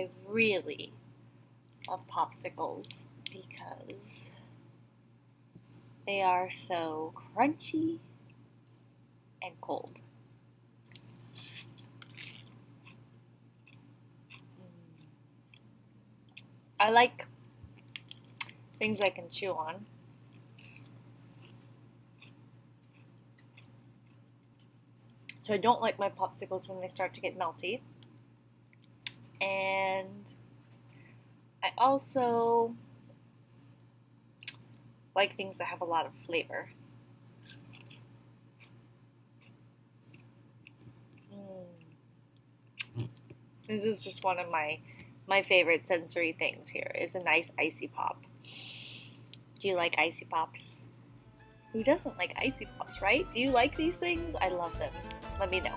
I really love popsicles because they are so crunchy and cold. Mm. I like things I can chew on. So I don't like my popsicles when they start to get melty. And I also like things that have a lot of flavor. Mm. This is just one of my my favorite sensory things here is a nice icy pop. Do you like icy pops? Who doesn't like icy pops, right? Do you like these things? I love them. Let me know.